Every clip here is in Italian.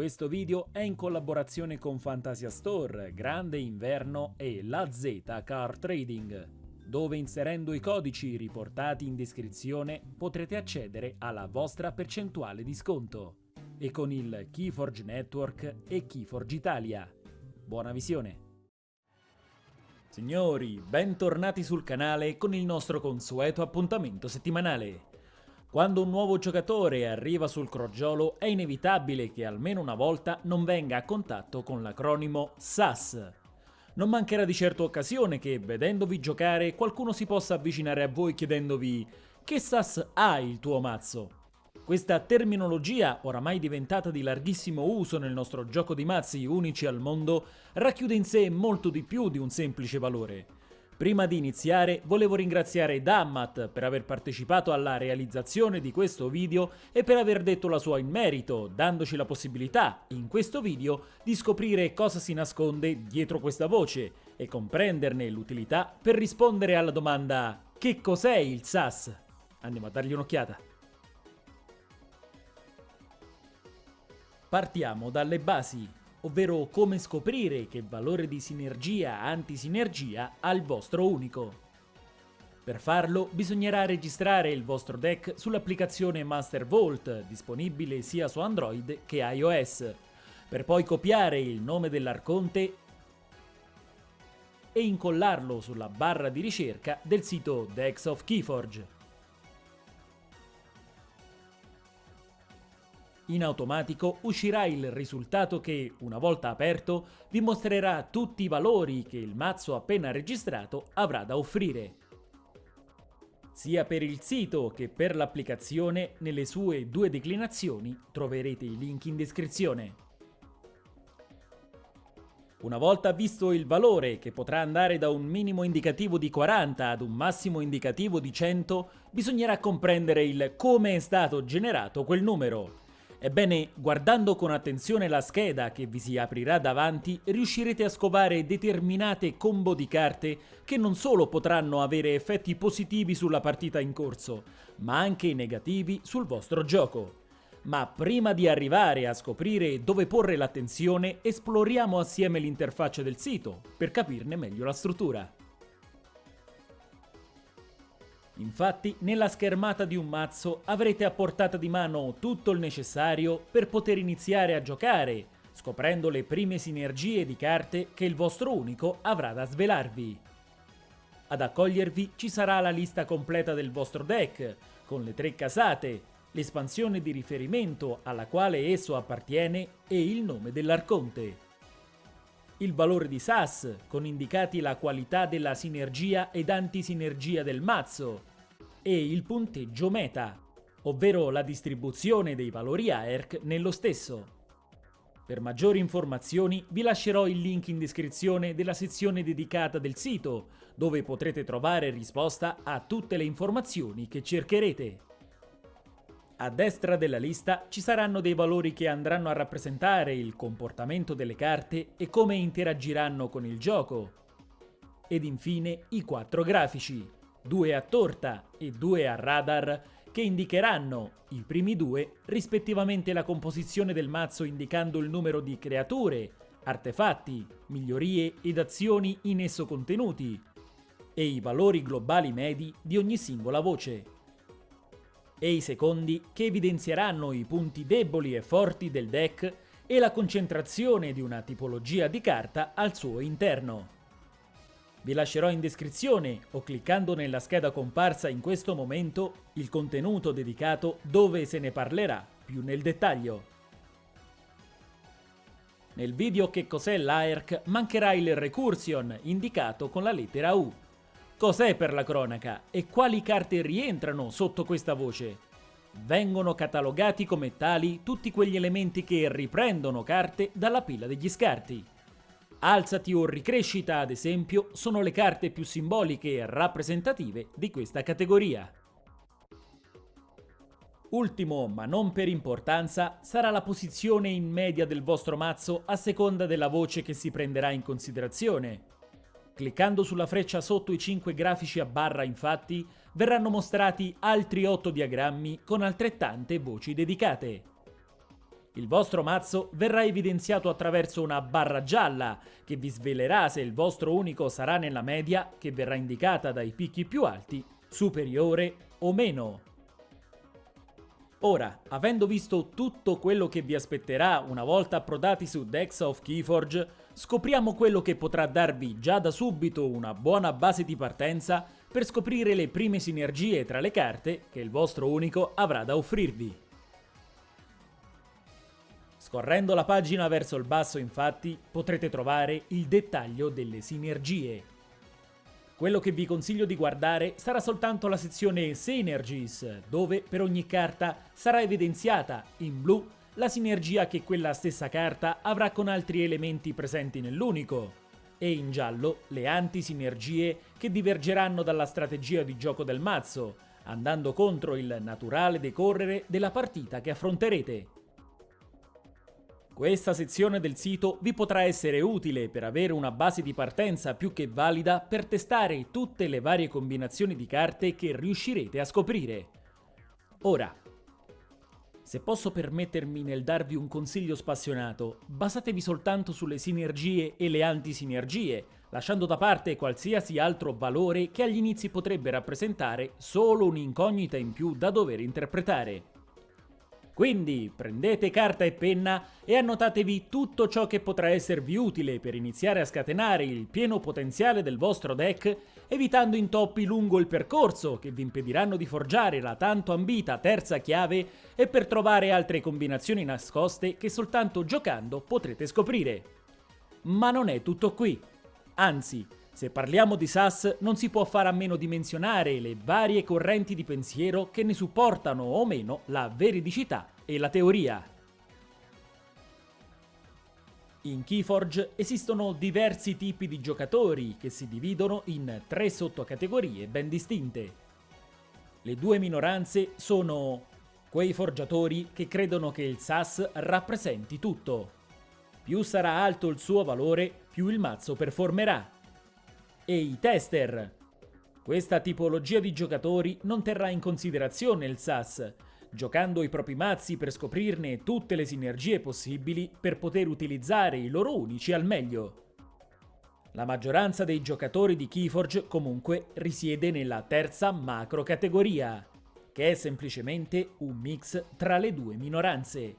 Questo video è in collaborazione con Fantasia Store, Grande Inverno e La Z Car Trading, dove inserendo i codici riportati in descrizione potrete accedere alla vostra percentuale di sconto e con il Keyforge Network e Keyforge Italia. Buona visione! Signori, bentornati sul canale con il nostro consueto appuntamento settimanale. Quando un nuovo giocatore arriva sul crogiolo è inevitabile che almeno una volta non venga a contatto con l'acronimo SAS. Non mancherà di certo occasione che, vedendovi giocare, qualcuno si possa avvicinare a voi chiedendovi «Che SAS ha il tuo mazzo?» Questa terminologia, oramai diventata di larghissimo uso nel nostro gioco di mazzi unici al mondo, racchiude in sé molto di più di un semplice valore. Prima di iniziare volevo ringraziare Dammat per aver partecipato alla realizzazione di questo video e per aver detto la sua in merito, dandoci la possibilità, in questo video, di scoprire cosa si nasconde dietro questa voce e comprenderne l'utilità per rispondere alla domanda che cos'è il SAS? Andiamo a dargli un'occhiata. Partiamo dalle basi, ovvero come scoprire che valore di sinergia-antisinergia ha il vostro unico. Per farlo bisognerà registrare il vostro deck sull'applicazione Master Vault, disponibile sia su Android che iOS, per poi copiare il nome dell'arconte e incollarlo sulla barra di ricerca del sito Decks of Keyforge. In automatico uscirà il risultato che, una volta aperto, vi mostrerà tutti i valori che il mazzo appena registrato avrà da offrire. Sia per il sito che per l'applicazione, nelle sue due declinazioni troverete i link in descrizione. Una volta visto il valore, che potrà andare da un minimo indicativo di 40 ad un massimo indicativo di 100, bisognerà comprendere il come è stato generato quel numero. Ebbene, guardando con attenzione la scheda che vi si aprirà davanti, riuscirete a scovare determinate combo di carte che non solo potranno avere effetti positivi sulla partita in corso, ma anche negativi sul vostro gioco. Ma prima di arrivare a scoprire dove porre l'attenzione, esploriamo assieme l'interfaccia del sito, per capirne meglio la struttura. Infatti, nella schermata di un mazzo avrete a portata di mano tutto il necessario per poter iniziare a giocare, scoprendo le prime sinergie di carte che il vostro unico avrà da svelarvi. Ad accogliervi ci sarà la lista completa del vostro deck, con le tre casate, l'espansione di riferimento alla quale esso appartiene e il nome dell'arconte. Il valore di SAS, con indicati la qualità della sinergia ed antisinergia del mazzo, e il punteggio meta, ovvero la distribuzione dei valori AERC nello stesso. Per maggiori informazioni vi lascerò il link in descrizione della sezione dedicata del sito, dove potrete trovare risposta a tutte le informazioni che cercherete. A destra della lista ci saranno dei valori che andranno a rappresentare il comportamento delle carte e come interagiranno con il gioco. Ed infine i quattro grafici, due a torta e due a radar, che indicheranno, i primi due, rispettivamente la composizione del mazzo indicando il numero di creature, artefatti, migliorie ed azioni in esso contenuti, e i valori globali medi di ogni singola voce. E i secondi che evidenzieranno i punti deboli e forti del deck e la concentrazione di una tipologia di carta al suo interno. Vi lascerò in descrizione o cliccando nella scheda comparsa in questo momento il contenuto dedicato dove se ne parlerà più nel dettaglio. Nel video che cos'è l'AERC mancherà il recursion indicato con la lettera U. Cos'è per la cronaca e quali carte rientrano sotto questa voce? Vengono catalogati come tali tutti quegli elementi che riprendono carte dalla pila degli scarti. Alzati o Ricrescita, ad esempio, sono le carte più simboliche e rappresentative di questa categoria. Ultimo, ma non per importanza, sarà la posizione in media del vostro mazzo a seconda della voce che si prenderà in considerazione. Cliccando sulla freccia sotto i 5 grafici a barra, infatti, verranno mostrati altri 8 diagrammi con altrettante voci dedicate. Il vostro mazzo verrà evidenziato attraverso una barra gialla che vi svelerà se il vostro unico sarà nella media che verrà indicata dai picchi più alti, superiore o meno. Ora, avendo visto tutto quello che vi aspetterà una volta approdati su Dex of Keyforge, scopriamo quello che potrà darvi già da subito una buona base di partenza per scoprire le prime sinergie tra le carte che il vostro unico avrà da offrirvi. Scorrendo la pagina verso il basso infatti potrete trovare il dettaglio delle sinergie. Quello che vi consiglio di guardare sarà soltanto la sezione Synergies, dove per ogni carta sarà evidenziata in blu la sinergia che quella stessa carta avrà con altri elementi presenti nell'unico, e in giallo le antisinergie che divergeranno dalla strategia di gioco del mazzo, andando contro il naturale decorrere della partita che affronterete. Questa sezione del sito vi potrà essere utile per avere una base di partenza più che valida per testare tutte le varie combinazioni di carte che riuscirete a scoprire. Ora, se posso permettermi nel darvi un consiglio spassionato, basatevi soltanto sulle sinergie e le antisinergie, lasciando da parte qualsiasi altro valore che agli inizi potrebbe rappresentare solo un'incognita in più da dover interpretare. Quindi prendete carta e penna e annotatevi tutto ciò che potrà esservi utile per iniziare a scatenare il pieno potenziale del vostro deck, evitando intoppi lungo il percorso che vi impediranno di forgiare la tanto ambita terza chiave e per trovare altre combinazioni nascoste che soltanto giocando potrete scoprire. Ma non è tutto qui. Anzi, se parliamo di SAS non si può fare a meno di menzionare le varie correnti di pensiero che ne supportano o meno la veridicità e la teoria. In Keyforge esistono diversi tipi di giocatori che si dividono in tre sottocategorie ben distinte. Le due minoranze sono quei forgiatori che credono che il SAS rappresenti tutto. Più sarà alto il suo valore, più il mazzo performerà e i tester. Questa tipologia di giocatori non terrà in considerazione il SAS, giocando i propri mazzi per scoprirne tutte le sinergie possibili per poter utilizzare i loro unici al meglio. La maggioranza dei giocatori di Keyforge comunque risiede nella terza macro categoria, che è semplicemente un mix tra le due minoranze.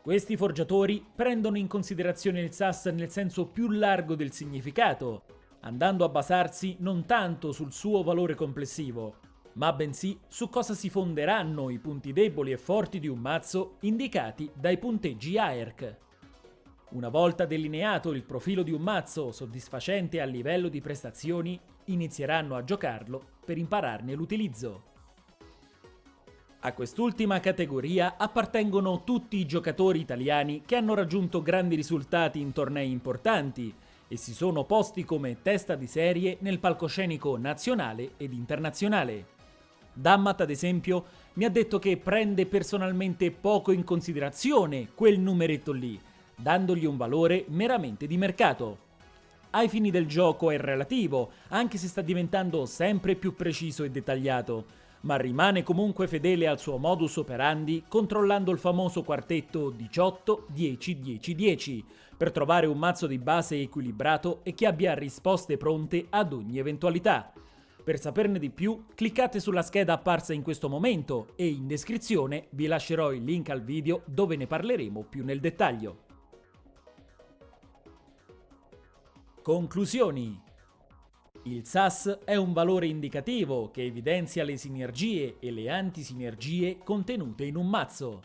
Questi forgiatori prendono in considerazione il SAS nel senso più largo del significato, andando a basarsi non tanto sul suo valore complessivo, ma bensì su cosa si fonderanno i punti deboli e forti di un mazzo indicati dai punteggi AERC. Una volta delineato il profilo di un mazzo soddisfacente a livello di prestazioni, inizieranno a giocarlo per impararne l'utilizzo. A quest'ultima categoria appartengono tutti i giocatori italiani che hanno raggiunto grandi risultati in tornei importanti, e si sono posti come testa di serie nel palcoscenico nazionale ed internazionale. Dammat, ad esempio, mi ha detto che prende personalmente poco in considerazione quel numeretto lì, dandogli un valore meramente di mercato. Ai fini del gioco è relativo, anche se sta diventando sempre più preciso e dettagliato, ma rimane comunque fedele al suo modus operandi controllando il famoso quartetto 18-10-10-10 per trovare un mazzo di base equilibrato e che abbia risposte pronte ad ogni eventualità. Per saperne di più cliccate sulla scheda apparsa in questo momento e in descrizione vi lascerò il link al video dove ne parleremo più nel dettaglio. Conclusioni il SAS è un valore indicativo che evidenzia le sinergie e le antisinergie contenute in un mazzo.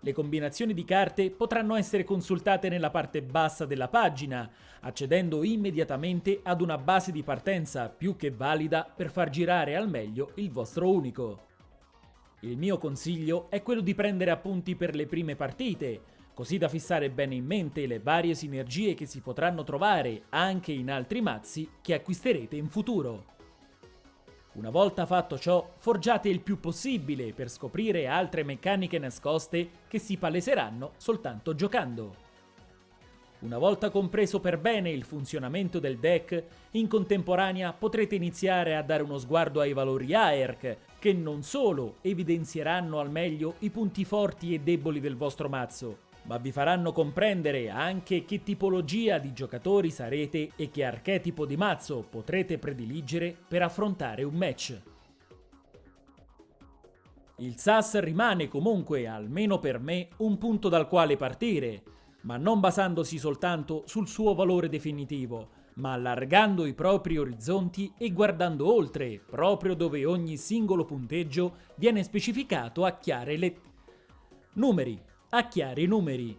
Le combinazioni di carte potranno essere consultate nella parte bassa della pagina, accedendo immediatamente ad una base di partenza più che valida per far girare al meglio il vostro unico. Il mio consiglio è quello di prendere appunti per le prime partite, così da fissare bene in mente le varie sinergie che si potranno trovare anche in altri mazzi che acquisterete in futuro. Una volta fatto ciò, forgiate il più possibile per scoprire altre meccaniche nascoste che si paleseranno soltanto giocando. Una volta compreso per bene il funzionamento del deck, in contemporanea potrete iniziare a dare uno sguardo ai valori AERC, che non solo evidenzieranno al meglio i punti forti e deboli del vostro mazzo, ma vi faranno comprendere anche che tipologia di giocatori sarete e che archetipo di mazzo potrete prediligere per affrontare un match. Il SAS rimane comunque, almeno per me, un punto dal quale partire, ma non basandosi soltanto sul suo valore definitivo, ma allargando i propri orizzonti e guardando oltre, proprio dove ogni singolo punteggio viene specificato a chiare lettere. Numeri, a chiari numeri,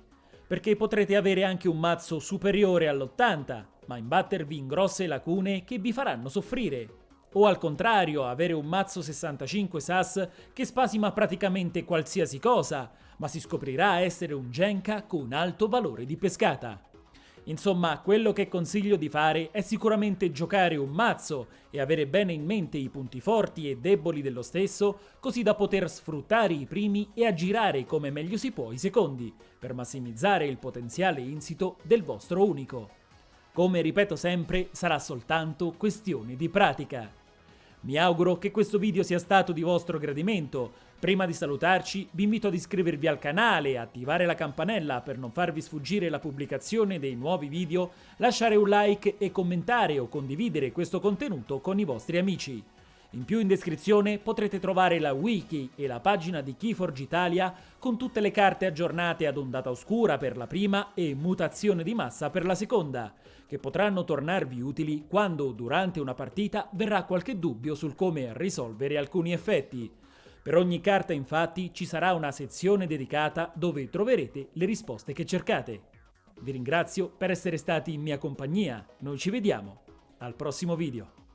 perché potrete avere anche un mazzo superiore all'80, ma imbattervi in grosse lacune che vi faranno soffrire. O al contrario, avere un mazzo 65 SAS che spasima praticamente qualsiasi cosa, ma si scoprirà essere un Genka con alto valore di pescata. Insomma, quello che consiglio di fare è sicuramente giocare un mazzo e avere bene in mente i punti forti e deboli dello stesso, così da poter sfruttare i primi e aggirare come meglio si può i secondi, per massimizzare il potenziale insito del vostro unico. Come ripeto sempre, sarà soltanto questione di pratica. Mi auguro che questo video sia stato di vostro gradimento. Prima di salutarci vi invito ad iscrivervi al canale, attivare la campanella per non farvi sfuggire la pubblicazione dei nuovi video, lasciare un like e commentare o condividere questo contenuto con i vostri amici. In più in descrizione potrete trovare la wiki e la pagina di Keyforge Italia con tutte le carte aggiornate ad ondata oscura per la prima e mutazione di massa per la seconda, che potranno tornarvi utili quando durante una partita verrà qualche dubbio sul come risolvere alcuni effetti. Per ogni carta infatti ci sarà una sezione dedicata dove troverete le risposte che cercate. Vi ringrazio per essere stati in mia compagnia, noi ci vediamo al prossimo video.